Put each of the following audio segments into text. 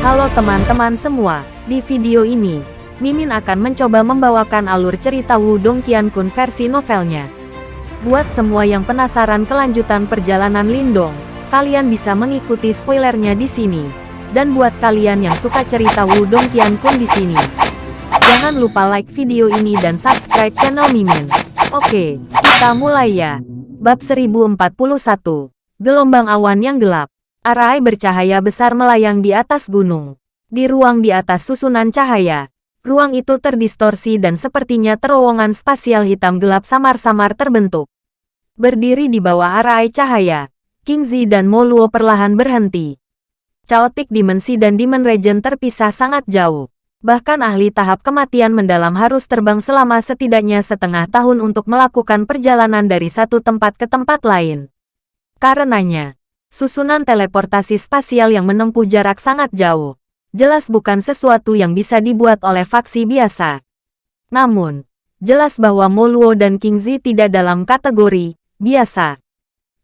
Halo teman-teman semua, di video ini, Mimin akan mencoba membawakan alur cerita Wudong Qiankun versi novelnya. Buat semua yang penasaran kelanjutan perjalanan Lindong, kalian bisa mengikuti spoilernya di sini. Dan buat kalian yang suka cerita Wudong Qiankun di sini, jangan lupa like video ini dan subscribe channel Mimin. Oke, kita mulai ya. Bab 1041 Gelombang awan yang gelap. Arai bercahaya besar melayang di atas gunung. Di ruang di atas susunan cahaya, ruang itu terdistorsi dan sepertinya terowongan spasial hitam gelap samar-samar terbentuk. Berdiri di bawah arai cahaya, King Zi dan Moluo perlahan berhenti. Chaotic Dimensi dan Demon Region terpisah sangat jauh. Bahkan ahli tahap kematian mendalam harus terbang selama setidaknya setengah tahun untuk melakukan perjalanan dari satu tempat ke tempat lain. Karenanya, susunan teleportasi spasial yang menempuh jarak sangat jauh, jelas bukan sesuatu yang bisa dibuat oleh faksi biasa. Namun, jelas bahwa Moluo dan King Zi tidak dalam kategori biasa.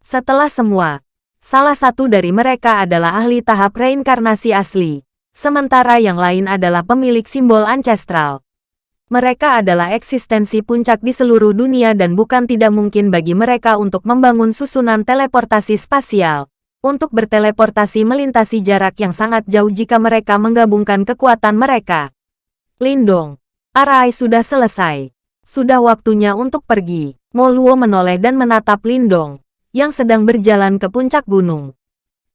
Setelah semua, salah satu dari mereka adalah ahli tahap reinkarnasi asli, sementara yang lain adalah pemilik simbol ancestral. Mereka adalah eksistensi puncak di seluruh dunia dan bukan tidak mungkin bagi mereka untuk membangun susunan teleportasi spasial, untuk berteleportasi melintasi jarak yang sangat jauh jika mereka menggabungkan kekuatan mereka. Lindong, Arai sudah selesai. Sudah waktunya untuk pergi. Moluo menoleh dan menatap Lindong, yang sedang berjalan ke puncak gunung.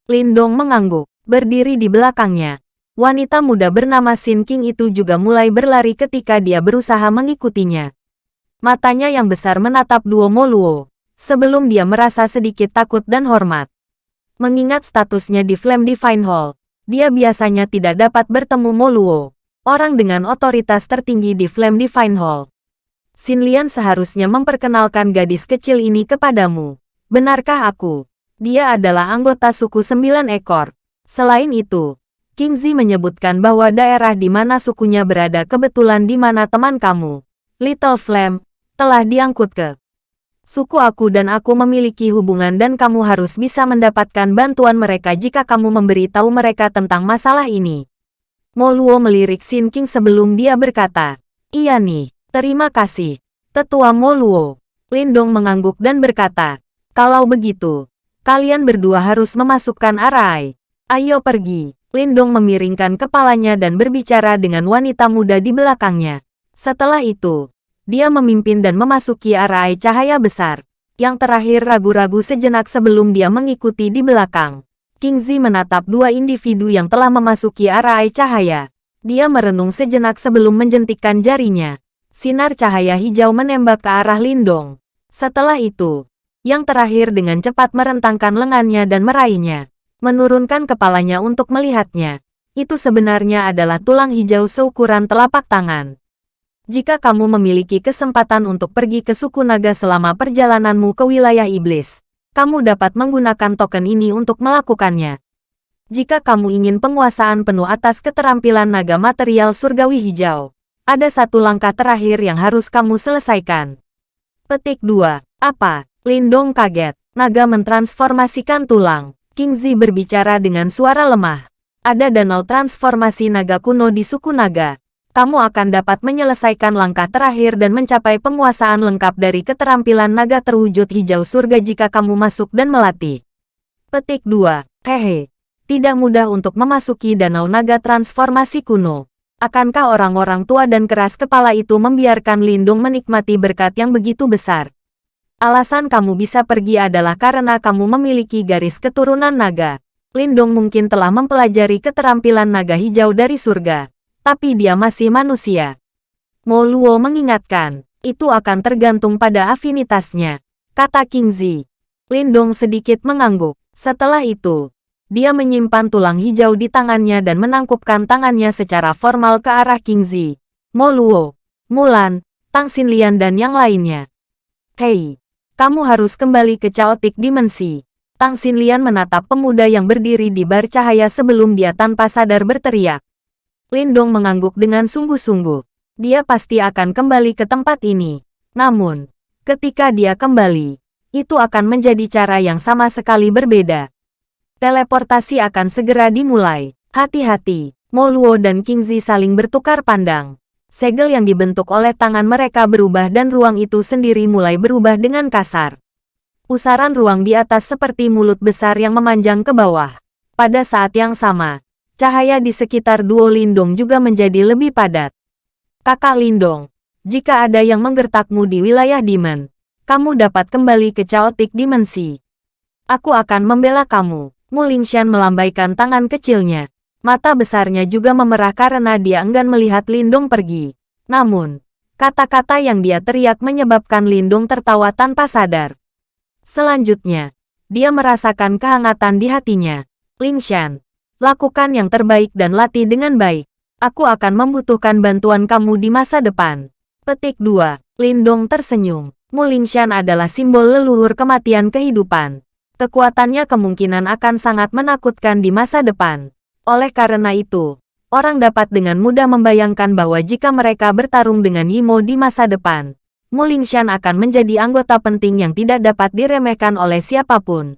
Lindong mengangguk, berdiri di belakangnya, Wanita muda bernama Sin King itu juga mulai berlari ketika dia berusaha mengikutinya. Matanya yang besar menatap Duo Moluo, sebelum dia merasa sedikit takut dan hormat. Mengingat statusnya di Flame Divine Hall, dia biasanya tidak dapat bertemu Moluo, orang dengan otoritas tertinggi di Flame Divine Hall. Sin Lian seharusnya memperkenalkan gadis kecil ini kepadamu. Benarkah aku? Dia adalah anggota suku sembilan ekor. Selain itu, King Zi menyebutkan bahwa daerah di mana sukunya berada kebetulan di mana teman kamu, Little Flame, telah diangkut ke suku aku dan aku memiliki hubungan dan kamu harus bisa mendapatkan bantuan mereka jika kamu memberitahu mereka tentang masalah ini. Moluo melirik Sin King sebelum dia berkata, Iya nih, terima kasih. Tetua Moluo. Lindong mengangguk dan berkata, Kalau begitu, kalian berdua harus memasukkan Arai. Ayo pergi. Lindong memiringkan kepalanya dan berbicara dengan wanita muda di belakangnya. Setelah itu, dia memimpin dan memasuki arai cahaya besar. Yang terakhir ragu-ragu sejenak sebelum dia mengikuti di belakang. King Zi menatap dua individu yang telah memasuki arai cahaya. Dia merenung sejenak sebelum menjentikkan jarinya. Sinar cahaya hijau menembak ke arah Lindong. Setelah itu, yang terakhir dengan cepat merentangkan lengannya dan meraihnya menurunkan kepalanya untuk melihatnya. Itu sebenarnya adalah tulang hijau seukuran telapak tangan. Jika kamu memiliki kesempatan untuk pergi ke suku naga selama perjalananmu ke wilayah iblis, kamu dapat menggunakan token ini untuk melakukannya. Jika kamu ingin penguasaan penuh atas keterampilan naga material surgawi hijau, ada satu langkah terakhir yang harus kamu selesaikan. Petik 2. Apa? Lindong kaget. Naga mentransformasikan tulang. King Zi berbicara dengan suara lemah. Ada danau transformasi naga kuno di suku naga. Kamu akan dapat menyelesaikan langkah terakhir dan mencapai penguasaan lengkap dari keterampilan naga terwujud hijau surga jika kamu masuk dan melatih. Petik 2. Hehe. Tidak mudah untuk memasuki danau naga transformasi kuno. Akankah orang-orang tua dan keras kepala itu membiarkan Lindung menikmati berkat yang begitu besar? Alasan kamu bisa pergi adalah karena kamu memiliki garis keturunan naga. Lindong mungkin telah mempelajari keterampilan naga hijau dari surga, tapi dia masih manusia. Mo Luo mengingatkan, itu akan tergantung pada afinitasnya, kata King Zi. Lindong sedikit mengangguk. Setelah itu, dia menyimpan tulang hijau di tangannya dan menangkupkan tangannya secara formal ke arah King Zi, Mo Mulan, Tang Xinlian dan yang lainnya. Hei, kamu harus kembali ke Chaotic Dimensi. Tang Xinlian menatap pemuda yang berdiri di bar cahaya sebelum dia tanpa sadar berteriak. Lindong mengangguk dengan sungguh-sungguh. Dia pasti akan kembali ke tempat ini. Namun, ketika dia kembali, itu akan menjadi cara yang sama sekali berbeda. Teleportasi akan segera dimulai. Hati-hati, Mo Luo dan King Zi saling bertukar pandang. Segel yang dibentuk oleh tangan mereka berubah dan ruang itu sendiri mulai berubah dengan kasar. Pusaran ruang di atas seperti mulut besar yang memanjang ke bawah. Pada saat yang sama, cahaya di sekitar duo Lindong juga menjadi lebih padat. Kakak Lindong, jika ada yang menggertakmu di wilayah Demon, kamu dapat kembali ke Chaotic Dimensi. Aku akan membela kamu. Mu Lingshan melambaikan tangan kecilnya. Mata besarnya juga memerah karena dia enggan melihat Lindong pergi. Namun, kata-kata yang dia teriak menyebabkan Lindong tertawa tanpa sadar. Selanjutnya, dia merasakan kehangatan di hatinya. Lingshan, lakukan yang terbaik dan latih dengan baik. Aku akan membutuhkan bantuan kamu di masa depan. Petik 2. Lindong tersenyum. Mu Lingshan adalah simbol leluhur kematian kehidupan. Kekuatannya kemungkinan akan sangat menakutkan di masa depan. Oleh karena itu, orang dapat dengan mudah membayangkan bahwa jika mereka bertarung dengan Yimo di masa depan, Mu Lingshan akan menjadi anggota penting yang tidak dapat diremehkan oleh siapa pun.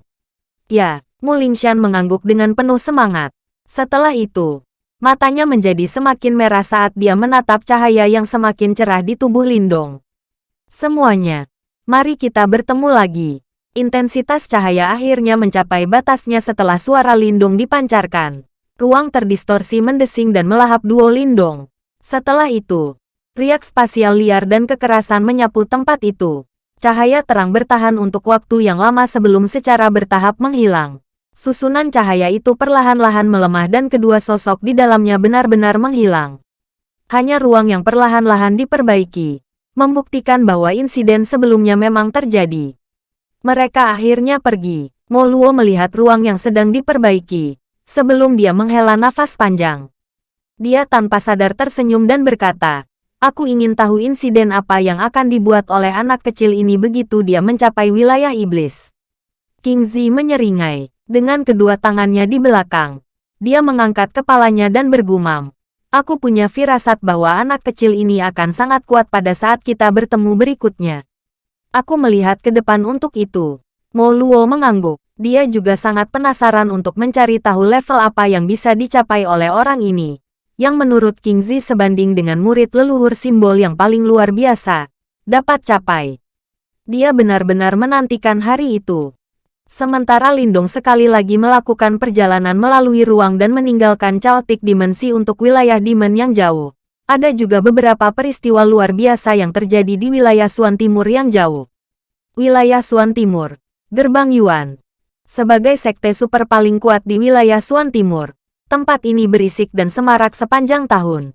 Ya, Mu Lingshan mengangguk dengan penuh semangat. Setelah itu, matanya menjadi semakin merah saat dia menatap cahaya yang semakin cerah di tubuh Lindong. Semuanya, mari kita bertemu lagi. Intensitas cahaya akhirnya mencapai batasnya setelah suara Lindung dipancarkan. Ruang terdistorsi mendesing dan melahap duo Lindong. Setelah itu, riak spasial liar dan kekerasan menyapu tempat itu. Cahaya terang bertahan untuk waktu yang lama sebelum secara bertahap menghilang. Susunan cahaya itu perlahan-lahan melemah dan kedua sosok di dalamnya benar-benar menghilang. Hanya ruang yang perlahan-lahan diperbaiki, membuktikan bahwa insiden sebelumnya memang terjadi. Mereka akhirnya pergi. Mo Luo melihat ruang yang sedang diperbaiki, sebelum dia menghela nafas panjang. Dia tanpa sadar tersenyum dan berkata, Aku ingin tahu insiden apa yang akan dibuat oleh anak kecil ini begitu dia mencapai wilayah iblis. King Zi menyeringai, dengan kedua tangannya di belakang. Dia mengangkat kepalanya dan bergumam. Aku punya firasat bahwa anak kecil ini akan sangat kuat pada saat kita bertemu berikutnya. Aku melihat ke depan untuk itu. Mo Luo mengangguk. Dia juga sangat penasaran untuk mencari tahu level apa yang bisa dicapai oleh orang ini. Yang menurut King Zi sebanding dengan murid leluhur simbol yang paling luar biasa. Dapat capai. Dia benar-benar menantikan hari itu. Sementara Lindong sekali lagi melakukan perjalanan melalui ruang dan meninggalkan Chaotic Dimensi untuk wilayah Demon yang jauh. Ada juga beberapa peristiwa luar biasa yang terjadi di wilayah Suan Timur yang jauh. Wilayah Suan Timur, Gerbang Yuan, sebagai sekte super paling kuat di wilayah Suan Timur, tempat ini berisik dan semarak sepanjang tahun.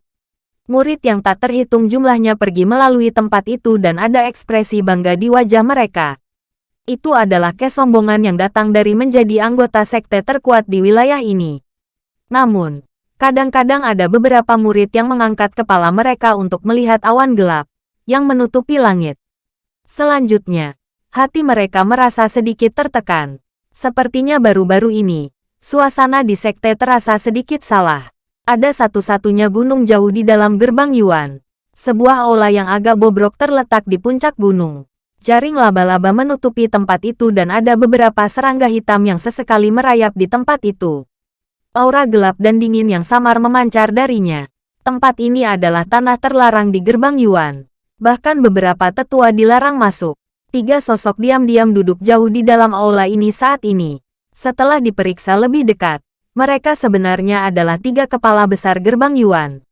Murid yang tak terhitung jumlahnya pergi melalui tempat itu dan ada ekspresi bangga di wajah mereka. Itu adalah kesombongan yang datang dari menjadi anggota sekte terkuat di wilayah ini. Namun, kadang-kadang ada beberapa murid yang mengangkat kepala mereka untuk melihat awan gelap yang menutupi langit. Selanjutnya, hati mereka merasa sedikit tertekan. Sepertinya baru-baru ini, suasana di sekte terasa sedikit salah. Ada satu-satunya gunung jauh di dalam gerbang Yuan. Sebuah aula yang agak bobrok terletak di puncak gunung. Jaring laba-laba menutupi tempat itu dan ada beberapa serangga hitam yang sesekali merayap di tempat itu. Aura gelap dan dingin yang samar memancar darinya. Tempat ini adalah tanah terlarang di gerbang Yuan. Bahkan beberapa tetua dilarang masuk. Tiga sosok diam-diam duduk jauh di dalam aula ini saat ini. Setelah diperiksa lebih dekat, mereka sebenarnya adalah tiga kepala besar gerbang Yuan.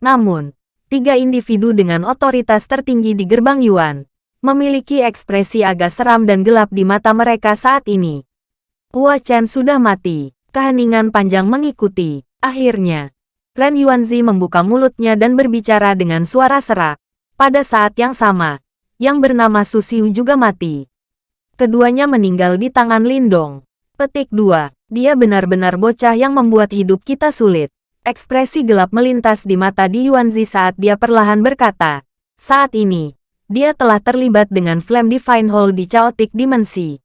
Namun, tiga individu dengan otoritas tertinggi di gerbang Yuan, memiliki ekspresi agak seram dan gelap di mata mereka saat ini. Hua Chen sudah mati, keheningan panjang mengikuti. Akhirnya, Ren Yuanzi membuka mulutnya dan berbicara dengan suara serak. Pada saat yang sama, yang bernama Susiu juga mati. Keduanya meninggal di tangan Lindong. Petik 2. Dia benar-benar bocah yang membuat hidup kita sulit. Ekspresi gelap melintas di mata Di Yuanzi saat dia perlahan berkata, saat ini, dia telah terlibat dengan Flame Divine Hall di Chaotic Dimensi.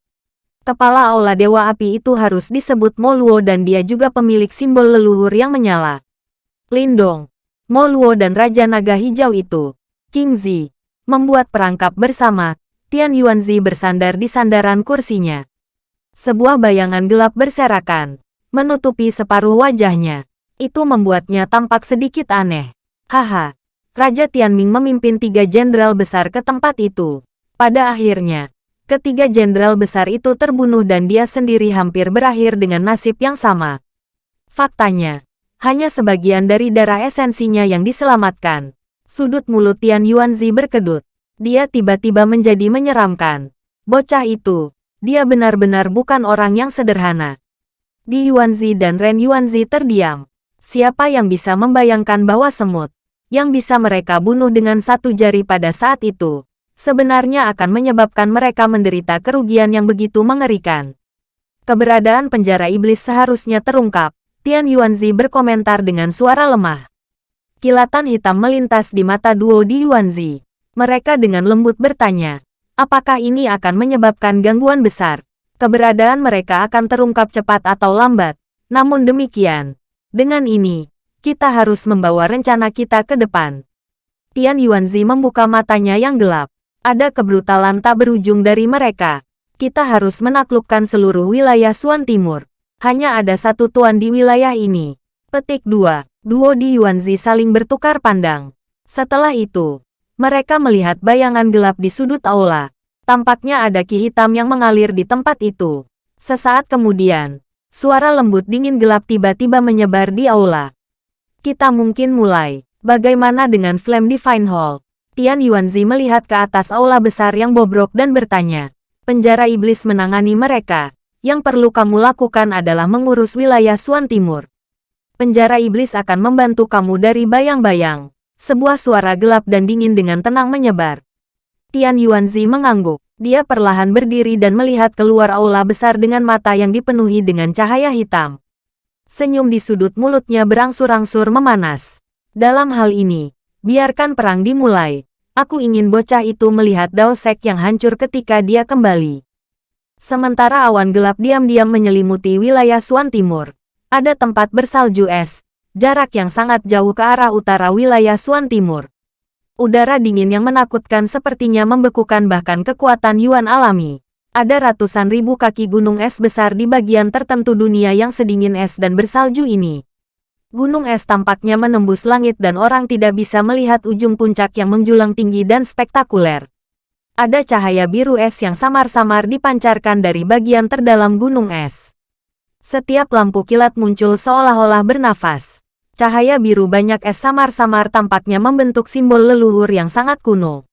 Kepala Aula Dewa Api itu harus disebut Moluo dan dia juga pemilik simbol leluhur yang menyala. Lindong, Moluo dan Raja Naga Hijau itu, King Zi, membuat perangkap bersama, Tian Yuanzi bersandar di sandaran kursinya. Sebuah bayangan gelap berserakan, menutupi separuh wajahnya. Itu membuatnya tampak sedikit aneh. Haha, Raja Tianming memimpin tiga jenderal besar ke tempat itu. Pada akhirnya, ketiga jenderal besar itu terbunuh dan dia sendiri hampir berakhir dengan nasib yang sama. Faktanya, hanya sebagian dari darah esensinya yang diselamatkan. Sudut mulut Tian Yuanzi berkedut. Dia tiba-tiba menjadi menyeramkan. Bocah itu, dia benar-benar bukan orang yang sederhana. Di Yuanzi dan Ren Yuanzi terdiam. Siapa yang bisa membayangkan bahwa semut, yang bisa mereka bunuh dengan satu jari pada saat itu, sebenarnya akan menyebabkan mereka menderita kerugian yang begitu mengerikan. Keberadaan penjara iblis seharusnya terungkap, Tian Yuanzi berkomentar dengan suara lemah. Kilatan hitam melintas di mata duo di Yuanzi. Mereka dengan lembut bertanya, apakah ini akan menyebabkan gangguan besar? Keberadaan mereka akan terungkap cepat atau lambat. Namun demikian, dengan ini, kita harus membawa rencana kita ke depan. Tian Yuanzi membuka matanya yang gelap. Ada kebrutalan tak berujung dari mereka. Kita harus menaklukkan seluruh wilayah Suan Timur. Hanya ada satu tuan di wilayah ini. Petik 2. Duo di Yuanzi saling bertukar pandang. Setelah itu, mereka melihat bayangan gelap di sudut aula. Tampaknya ada ki hitam yang mengalir di tempat itu. Sesaat kemudian, Suara lembut dingin gelap tiba-tiba menyebar di aula. Kita mungkin mulai. Bagaimana dengan Flame Divine Hall? Tian Yuanzi melihat ke atas aula besar yang bobrok dan bertanya. Penjara iblis menangani mereka. Yang perlu kamu lakukan adalah mengurus wilayah Suan Timur. Penjara iblis akan membantu kamu dari bayang-bayang. Sebuah suara gelap dan dingin dengan tenang menyebar. Tian Yuanzi mengangguk. Dia perlahan berdiri dan melihat keluar aula besar dengan mata yang dipenuhi dengan cahaya hitam. Senyum di sudut mulutnya berangsur-angsur memanas. Dalam hal ini, biarkan perang dimulai. Aku ingin bocah itu melihat Daosek yang hancur ketika dia kembali. Sementara awan gelap diam-diam menyelimuti wilayah Suan Timur, ada tempat bersalju es, jarak yang sangat jauh ke arah utara wilayah Suan Timur. Udara dingin yang menakutkan sepertinya membekukan bahkan kekuatan Yuan alami. Ada ratusan ribu kaki gunung es besar di bagian tertentu dunia yang sedingin es dan bersalju ini. Gunung es tampaknya menembus langit dan orang tidak bisa melihat ujung puncak yang menjulang tinggi dan spektakuler. Ada cahaya biru es yang samar-samar dipancarkan dari bagian terdalam gunung es. Setiap lampu kilat muncul seolah-olah bernafas. Cahaya biru banyak es samar-samar tampaknya membentuk simbol leluhur yang sangat kuno.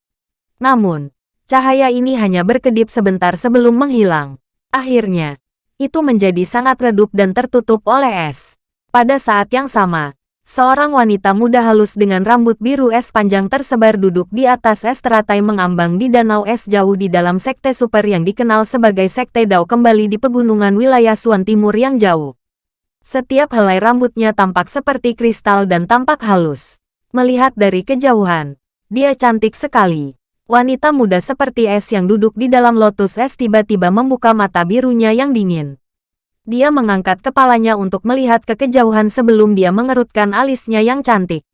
Namun, cahaya ini hanya berkedip sebentar sebelum menghilang. Akhirnya, itu menjadi sangat redup dan tertutup oleh es. Pada saat yang sama, seorang wanita muda halus dengan rambut biru es panjang tersebar duduk di atas es teratai mengambang di danau es jauh di dalam sekte super yang dikenal sebagai Sekte Dao kembali di pegunungan wilayah Suan Timur yang jauh. Setiap helai rambutnya tampak seperti kristal dan tampak halus. Melihat dari kejauhan, dia cantik sekali. Wanita muda seperti es yang duduk di dalam lotus es tiba-tiba membuka mata birunya yang dingin. Dia mengangkat kepalanya untuk melihat ke kejauhan sebelum dia mengerutkan alisnya yang cantik.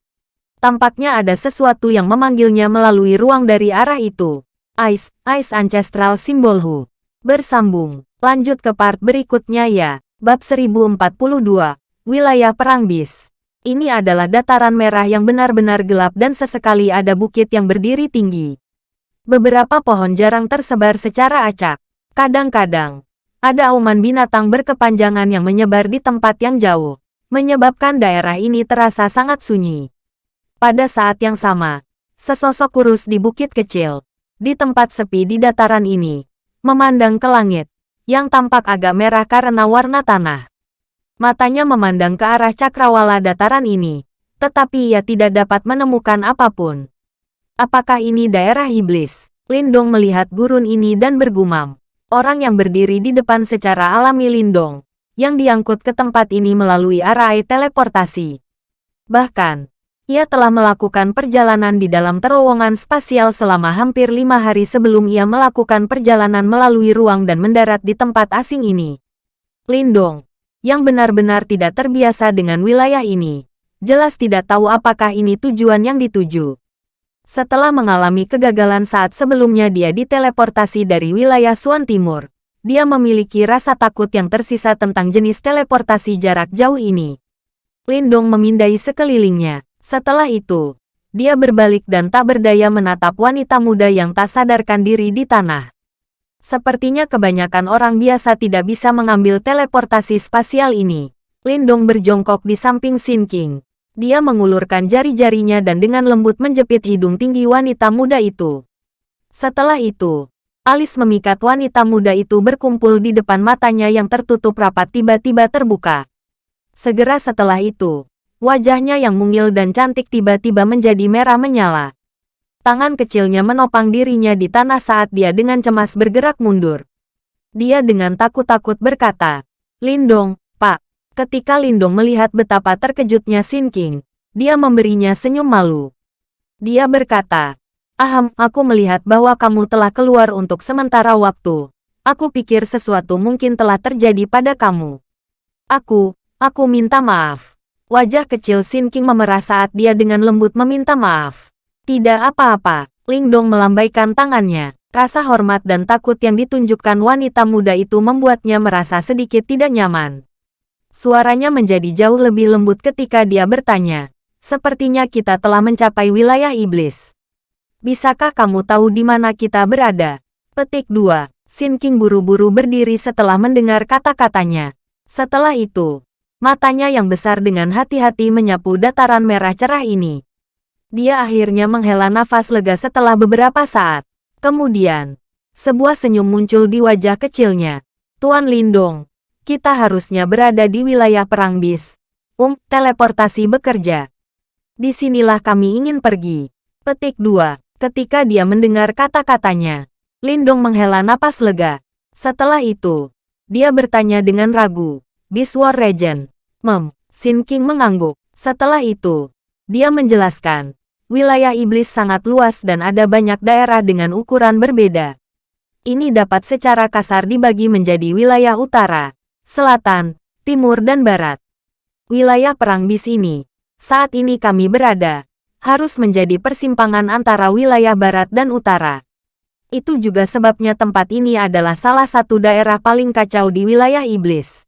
Tampaknya ada sesuatu yang memanggilnya melalui ruang dari arah itu. Ice, Ice Ancestral Symbol Hu. Bersambung. Lanjut ke part berikutnya ya. Bab 1042, Wilayah Perang Bis. Ini adalah dataran merah yang benar-benar gelap dan sesekali ada bukit yang berdiri tinggi. Beberapa pohon jarang tersebar secara acak. Kadang-kadang, ada auman binatang berkepanjangan yang menyebar di tempat yang jauh, menyebabkan daerah ini terasa sangat sunyi. Pada saat yang sama, sesosok kurus di bukit kecil, di tempat sepi di dataran ini, memandang ke langit, yang tampak agak merah karena warna tanah. Matanya memandang ke arah cakrawala dataran ini, tetapi ia tidak dapat menemukan apa pun. Apakah ini daerah iblis? Lindong melihat gurun ini dan bergumam. Orang yang berdiri di depan secara alami Lindong, yang diangkut ke tempat ini melalui arai teleportasi. Bahkan, ia telah melakukan perjalanan di dalam terowongan spasial selama hampir lima hari sebelum ia melakukan perjalanan melalui ruang dan mendarat di tempat asing ini. Lindong, yang benar-benar tidak terbiasa dengan wilayah ini, jelas tidak tahu apakah ini tujuan yang dituju. Setelah mengalami kegagalan saat sebelumnya dia diteleportasi dari wilayah Suan Timur, dia memiliki rasa takut yang tersisa tentang jenis teleportasi jarak jauh ini. Lindong memindai sekelilingnya. Setelah itu, dia berbalik dan tak berdaya menatap wanita muda yang tak sadarkan diri di tanah. Sepertinya kebanyakan orang biasa tidak bisa mengambil teleportasi spasial ini. Lindong berjongkok di samping Sin King. Dia mengulurkan jari-jarinya dan dengan lembut menjepit hidung tinggi wanita muda itu. Setelah itu, alis memikat wanita muda itu berkumpul di depan matanya yang tertutup rapat tiba-tiba terbuka. Segera setelah itu, wajahnya yang mungil dan cantik tiba-tiba menjadi merah menyala. Tangan kecilnya menopang dirinya di tanah saat dia dengan cemas bergerak mundur. Dia dengan takut-takut berkata, Lindong. Ketika Lindong melihat betapa terkejutnya Sin King, dia memberinya senyum malu. Dia berkata, Aham, aku melihat bahwa kamu telah keluar untuk sementara waktu. Aku pikir sesuatu mungkin telah terjadi pada kamu. Aku, Aku minta maaf. Wajah kecil Sin King memerah saat dia dengan lembut meminta maaf. Tidak apa-apa, Ling Dong melambaikan tangannya. Rasa hormat dan takut yang ditunjukkan wanita muda itu membuatnya merasa sedikit tidak nyaman. Suaranya menjadi jauh lebih lembut ketika dia bertanya. Sepertinya kita telah mencapai wilayah iblis. Bisakah kamu tahu di mana kita berada? Petik 2. Sin King buru-buru berdiri setelah mendengar kata-katanya. Setelah itu, Matanya yang besar dengan hati-hati menyapu dataran merah cerah ini. Dia akhirnya menghela nafas lega setelah beberapa saat. Kemudian, sebuah senyum muncul di wajah kecilnya. Tuan Lindong, kita harusnya berada di wilayah perang bis. Um, teleportasi bekerja. Di sinilah kami ingin pergi. Petik 2. Ketika dia mendengar kata-katanya, Lindong menghela napas lega. Setelah itu, dia bertanya dengan ragu. Biswar Regent. Mem, Sin King mengangguk. Setelah itu, dia menjelaskan, wilayah iblis sangat luas dan ada banyak daerah dengan ukuran berbeda. Ini dapat secara kasar dibagi menjadi wilayah utara, selatan, timur dan barat. Wilayah perang bis ini, saat ini kami berada, harus menjadi persimpangan antara wilayah barat dan utara. Itu juga sebabnya tempat ini adalah salah satu daerah paling kacau di wilayah iblis.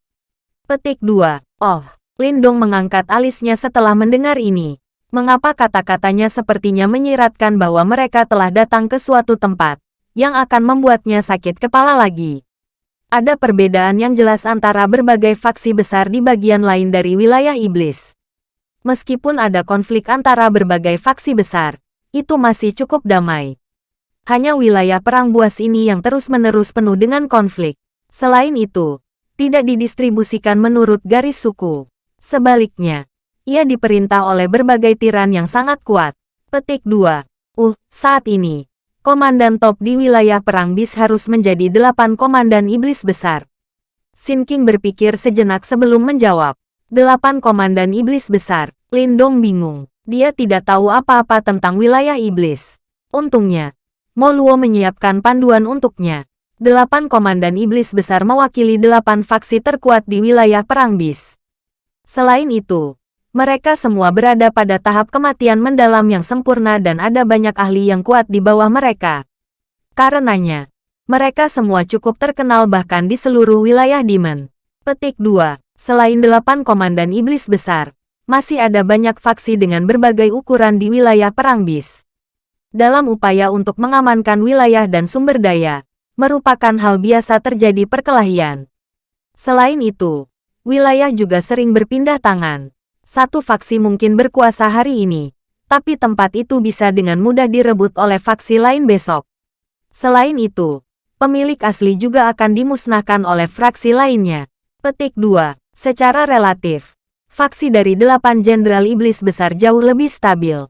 Petik 2. Oh, Lindong mengangkat alisnya setelah mendengar ini. Mengapa kata-katanya sepertinya menyiratkan bahwa mereka telah datang ke suatu tempat yang akan membuatnya sakit kepala lagi. Ada perbedaan yang jelas antara berbagai faksi besar di bagian lain dari wilayah iblis. Meskipun ada konflik antara berbagai faksi besar, itu masih cukup damai. Hanya wilayah perang buas ini yang terus-menerus penuh dengan konflik. Selain itu, tidak didistribusikan menurut garis suku. Sebaliknya, ia diperintah oleh berbagai tiran yang sangat kuat. Petik 2. Uh, saat ini, komandan top di wilayah perang bis harus menjadi delapan komandan iblis besar. Sin King berpikir sejenak sebelum menjawab. Delapan komandan iblis besar. Lindong bingung. Dia tidak tahu apa-apa tentang wilayah iblis. Untungnya, Moluo menyiapkan panduan untuknya. Delapan komandan iblis besar mewakili delapan faksi terkuat di wilayah perang bis. Selain itu, mereka semua berada pada tahap kematian mendalam yang sempurna dan ada banyak ahli yang kuat di bawah mereka. Karenanya, mereka semua cukup terkenal bahkan di seluruh wilayah Demon. Petik 2. Selain delapan komandan iblis besar, masih ada banyak faksi dengan berbagai ukuran di wilayah perang bis. Dalam upaya untuk mengamankan wilayah dan sumber daya, merupakan hal biasa terjadi perkelahian. Selain itu, wilayah juga sering berpindah tangan. Satu faksi mungkin berkuasa hari ini, tapi tempat itu bisa dengan mudah direbut oleh faksi lain besok. Selain itu, pemilik asli juga akan dimusnahkan oleh fraksi lainnya. Petik 2. Secara relatif, faksi dari delapan jenderal iblis besar jauh lebih stabil.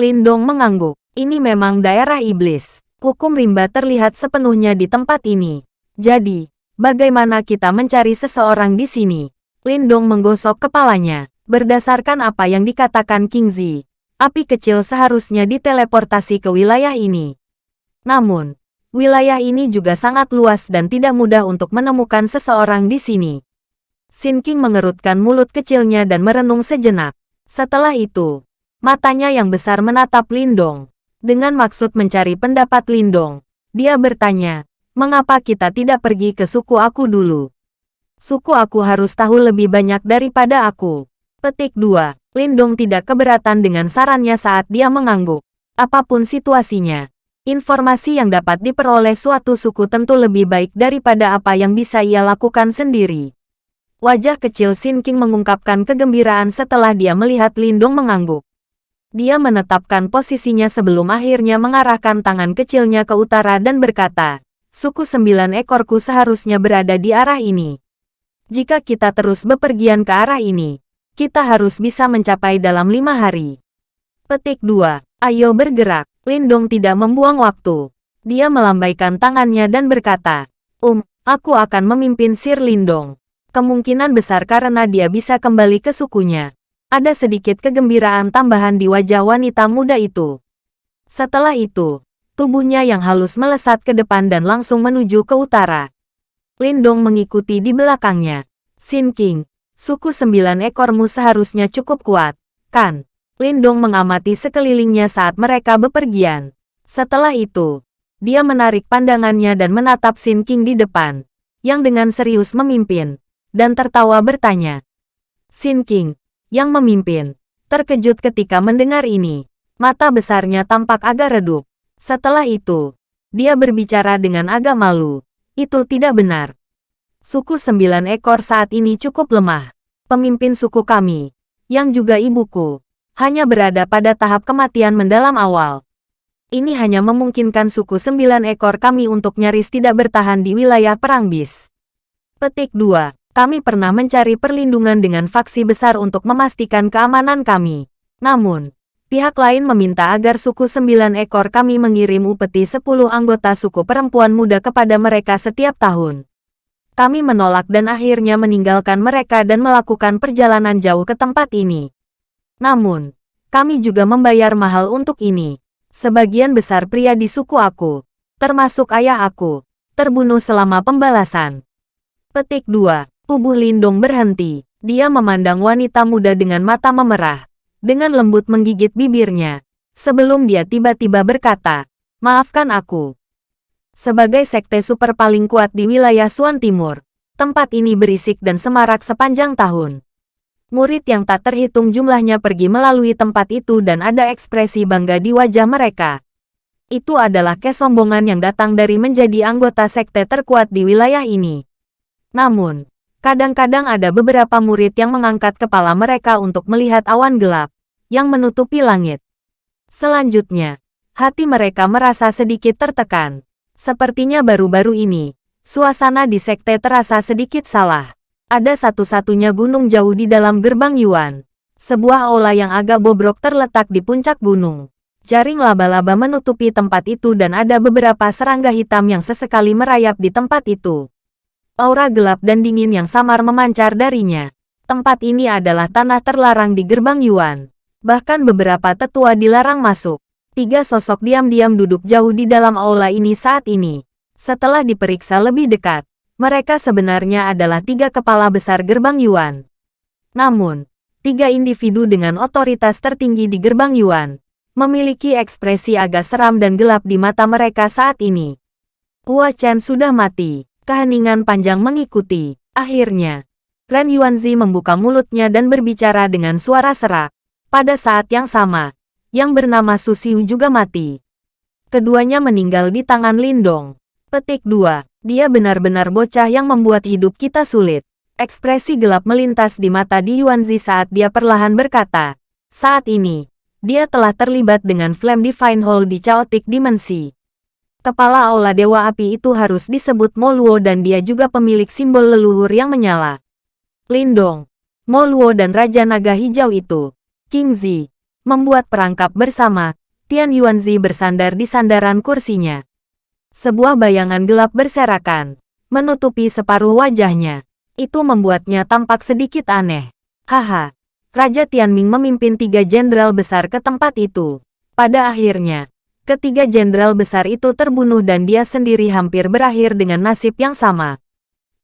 Lindong mengangguk. Ini memang daerah iblis. Hukum rimba terlihat sepenuhnya di tempat ini. Jadi, bagaimana kita mencari seseorang di sini? Lindong menggosok kepalanya. Berdasarkan apa yang dikatakan King Zi, api kecil seharusnya diteleportasi ke wilayah ini. Namun, wilayah ini juga sangat luas dan tidak mudah untuk menemukan seseorang di sini. Sin King mengerutkan mulut kecilnya dan merenung sejenak. Setelah itu, matanya yang besar menatap Lindong. Dengan maksud mencari pendapat Lindong, dia bertanya, mengapa kita tidak pergi ke suku aku dulu? Suku aku harus tahu lebih banyak daripada aku. Petik 2. Lindong tidak keberatan dengan sarannya saat dia mengangguk. Apa pun situasinya, informasi yang dapat diperoleh suatu suku tentu lebih baik daripada apa yang bisa ia lakukan sendiri. Wajah kecil Sin King mengungkapkan kegembiraan setelah dia melihat Lindong mengangguk. Dia menetapkan posisinya sebelum akhirnya mengarahkan tangan kecilnya ke utara dan berkata, Suku sembilan ekorku seharusnya berada di arah ini. Jika kita terus bepergian ke arah ini, kita harus bisa mencapai dalam lima hari. Petik 2. Ayo bergerak. Lindong tidak membuang waktu. Dia melambaikan tangannya dan berkata, Um, aku akan memimpin Sir Lindong. Kemungkinan besar karena dia bisa kembali ke sukunya. Ada sedikit kegembiraan tambahan di wajah wanita muda itu. Setelah itu, tubuhnya yang halus melesat ke depan dan langsung menuju ke utara. Lindong mengikuti di belakangnya. Sin King, suku sembilan ekormu seharusnya cukup kuat, kan? Lindong mengamati sekelilingnya saat mereka bepergian. Setelah itu, dia menarik pandangannya dan menatap Sin King di depan, yang dengan serius memimpin dan tertawa bertanya. Sin King, yang memimpin, terkejut ketika mendengar ini. Mata besarnya tampak agak redup. Setelah itu, dia berbicara dengan agak malu. Itu tidak benar. Suku sembilan ekor saat ini cukup lemah. Pemimpin suku kami, yang juga ibuku, hanya berada pada tahap kematian mendalam awal. Ini hanya memungkinkan suku sembilan ekor kami untuk nyaris tidak bertahan di wilayah perang bis. Petik 2 kami pernah mencari perlindungan dengan faksi besar untuk memastikan keamanan kami. Namun, pihak lain meminta agar suku sembilan ekor kami mengirim upeti sepuluh anggota suku perempuan muda kepada mereka setiap tahun. Kami menolak dan akhirnya meninggalkan mereka dan melakukan perjalanan jauh ke tempat ini. Namun, kami juga membayar mahal untuk ini. Sebagian besar pria di suku aku, termasuk ayah aku, terbunuh selama pembalasan. Petik 2. Tubuh Lindong berhenti. Dia memandang wanita muda dengan mata memerah. Dengan lembut menggigit bibirnya. Sebelum dia tiba-tiba berkata, Maafkan aku. Sebagai sekte super paling kuat di wilayah Suan Timur, tempat ini berisik dan semarak sepanjang tahun. Murid yang tak terhitung jumlahnya pergi melalui tempat itu dan ada ekspresi bangga di wajah mereka. Itu adalah kesombongan yang datang dari menjadi anggota sekte terkuat di wilayah ini. Namun, Kadang-kadang ada beberapa murid yang mengangkat kepala mereka untuk melihat awan gelap yang menutupi langit. Selanjutnya, hati mereka merasa sedikit tertekan. Sepertinya baru-baru ini, suasana di sekte terasa sedikit salah. Ada satu-satunya gunung jauh di dalam gerbang Yuan. Sebuah aula yang agak bobrok terletak di puncak gunung. Jaring laba-laba menutupi tempat itu dan ada beberapa serangga hitam yang sesekali merayap di tempat itu. Aura gelap dan dingin yang samar memancar darinya. Tempat ini adalah tanah terlarang di gerbang Yuan. Bahkan beberapa tetua dilarang masuk. Tiga sosok diam-diam duduk jauh di dalam aula ini saat ini. Setelah diperiksa lebih dekat, mereka sebenarnya adalah tiga kepala besar gerbang Yuan. Namun, tiga individu dengan otoritas tertinggi di gerbang Yuan memiliki ekspresi agak seram dan gelap di mata mereka saat ini. Hua Chen sudah mati. Keheningan panjang mengikuti. Akhirnya, Ren Yuanzi membuka mulutnya dan berbicara dengan suara serak. Pada saat yang sama, yang bernama Su Xiu juga mati. Keduanya meninggal di tangan Lindong. Petik 2. Dia benar-benar bocah yang membuat hidup kita sulit. Ekspresi gelap melintas di mata Di Yuanzi saat dia perlahan berkata. Saat ini, dia telah terlibat dengan Flame Divine Hall di Chaotic Dimensi. Kepala Aula Dewa Api itu harus disebut Moluo dan dia juga pemilik simbol leluhur yang menyala. Lindong, Moluo dan Raja Naga Hijau itu, King Zi, membuat perangkap bersama, Tian Yuanzi bersandar di sandaran kursinya. Sebuah bayangan gelap berserakan, menutupi separuh wajahnya. Itu membuatnya tampak sedikit aneh. Haha, Raja Tianming memimpin tiga jenderal besar ke tempat itu. Pada akhirnya, Ketiga jenderal besar itu terbunuh dan dia sendiri hampir berakhir dengan nasib yang sama.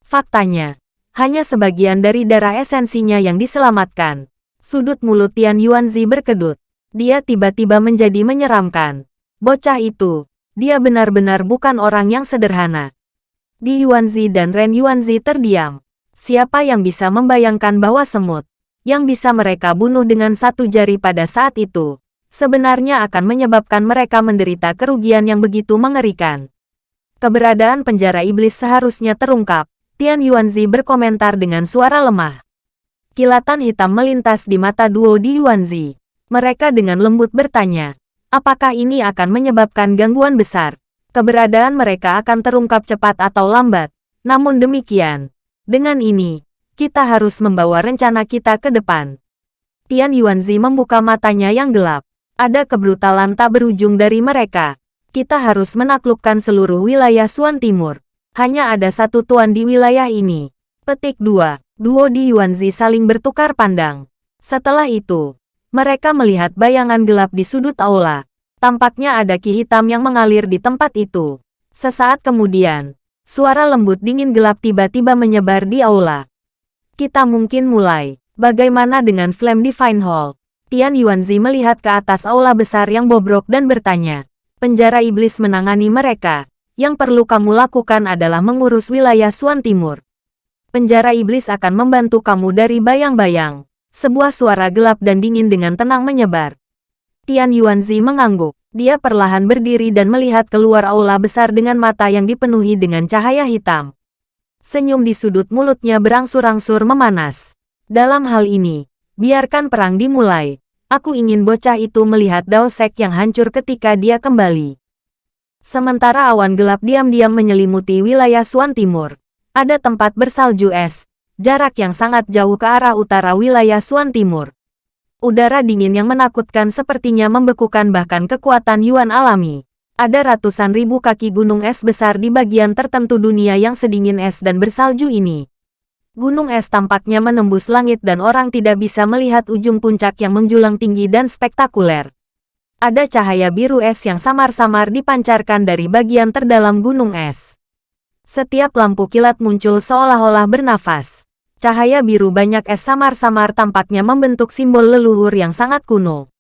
Faktanya, hanya sebagian dari darah esensinya yang diselamatkan. Sudut mulut Tian Yuanzi berkedut. Dia tiba-tiba menjadi menyeramkan. Bocah itu, dia benar-benar bukan orang yang sederhana. Di Yuanzi dan Ren Yuanzi terdiam. Siapa yang bisa membayangkan bahwa semut, yang bisa mereka bunuh dengan satu jari pada saat itu, sebenarnya akan menyebabkan mereka menderita kerugian yang begitu mengerikan. Keberadaan penjara iblis seharusnya terungkap, Tian Yuanzi berkomentar dengan suara lemah. Kilatan hitam melintas di mata duo di Yuanzi. Mereka dengan lembut bertanya, apakah ini akan menyebabkan gangguan besar? Keberadaan mereka akan terungkap cepat atau lambat. Namun demikian, dengan ini, kita harus membawa rencana kita ke depan. Tian Yuanzi membuka matanya yang gelap. Ada kebrutalan tak berujung dari mereka kita harus menaklukkan seluruh wilayah Suan Timur. Hanya ada satu tuan di wilayah ini. Petik 2. Duo di Yuanzi saling bertukar pandang. Setelah itu, mereka melihat bayangan gelap di sudut aula. Tampaknya ada ki hitam yang mengalir di tempat itu. Sesaat kemudian, suara lembut dingin gelap tiba-tiba menyebar di aula. Kita mungkin mulai. Bagaimana dengan Flame Divine Hall? Tian Yuanzi melihat ke atas aula besar yang bobrok dan bertanya penjara iblis menangani mereka. Yang perlu kamu lakukan adalah mengurus wilayah Suan Timur. Penjara iblis akan membantu kamu dari bayang-bayang. Sebuah suara gelap dan dingin dengan tenang menyebar. Tian Yuanzi mengangguk. Dia perlahan berdiri dan melihat keluar aula besar dengan mata yang dipenuhi dengan cahaya hitam. Senyum di sudut mulutnya berangsur-angsur memanas. Dalam hal ini, biarkan perang dimulai. Aku ingin bocah itu melihat Dao Sek yang hancur ketika dia kembali. Sementara awan gelap diam-diam menyelimuti wilayah Suan Timur. Ada tempat bersalju es, jarak yang sangat jauh ke arah utara wilayah Suan Timur. Udara dingin yang menakutkan sepertinya membekukan bahkan kekuatan Yuan alami. Ada ratusan ribu kaki gunung es besar di bagian tertentu dunia yang sedingin es dan bersalju ini. Gunung es tampaknya menembus langit dan orang tidak bisa melihat ujung puncak yang menjulang tinggi dan spektakuler. Ada cahaya biru es yang samar-samar dipancarkan dari bagian terdalam gunung es. Setiap lampu kilat muncul seolah-olah bernafas. Cahaya biru banyak es samar-samar tampaknya membentuk simbol leluhur yang sangat kuno.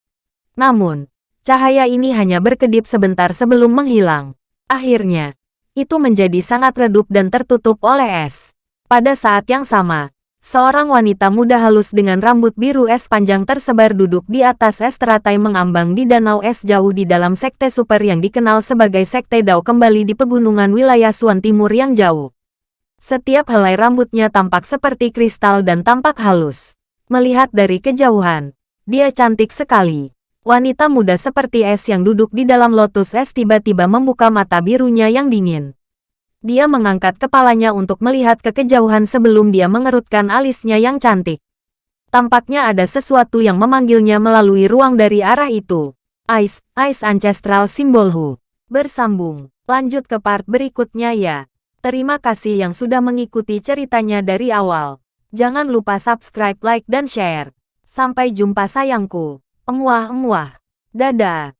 Namun, cahaya ini hanya berkedip sebentar sebelum menghilang. Akhirnya, itu menjadi sangat redup dan tertutup oleh es. Pada saat yang sama, seorang wanita muda halus dengan rambut biru es panjang tersebar duduk di atas es teratai mengambang di danau es jauh di dalam sekte super yang dikenal sebagai Sekte Dao kembali di pegunungan wilayah Suan Timur yang jauh. Setiap helai rambutnya tampak seperti kristal dan tampak halus. Melihat dari kejauhan, dia cantik sekali. Wanita muda seperti es yang duduk di dalam lotus es tiba-tiba membuka mata birunya yang dingin. Dia mengangkat kepalanya untuk melihat ke kejauhan sebelum dia mengerutkan alisnya yang cantik. Tampaknya ada sesuatu yang memanggilnya melalui ruang dari arah itu. Ice, Ice Ancestral Symbol Hu. Bersambung. Lanjut ke part berikutnya ya. Terima kasih yang sudah mengikuti ceritanya dari awal. Jangan lupa subscribe, like, dan share. Sampai jumpa sayangku. Emuah-emuah. Dadah.